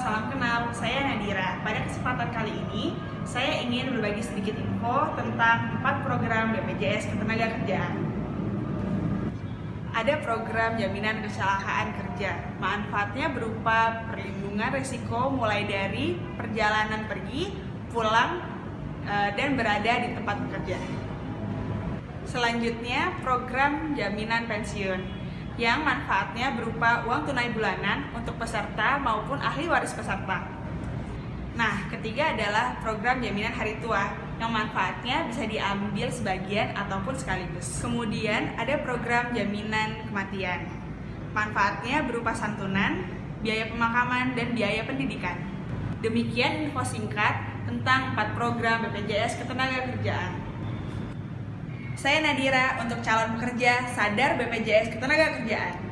salam kenal. Saya Nadira. Pada kesempatan kali ini, saya ingin berbagi sedikit info tentang empat program BPJS Ketenagakerjaan. Ada program jaminan kecelakaan kerja. Manfaatnya berupa perlindungan risiko mulai dari perjalanan pergi, pulang, eh, dan berada di tempat bekerja. Selanjutnya, program jaminan pensiun yang manfaatnya berupa uang tunai bulanan untuk peserta maupun ahli waris peserta. Nah, ketiga adalah program jaminan hari tua yang manfaatnya bisa diambil sebagian ataupun sekaligus. Kemudian ada program jaminan kematian. Manfaatnya berupa santunan, biaya pemakaman, dan biaya pendidikan. Demikian info singkat tentang empat program BPJS Ketenagakerjaan. Saya Nadira untuk calon pekerja sadar BPJS Ketenagakerjaan.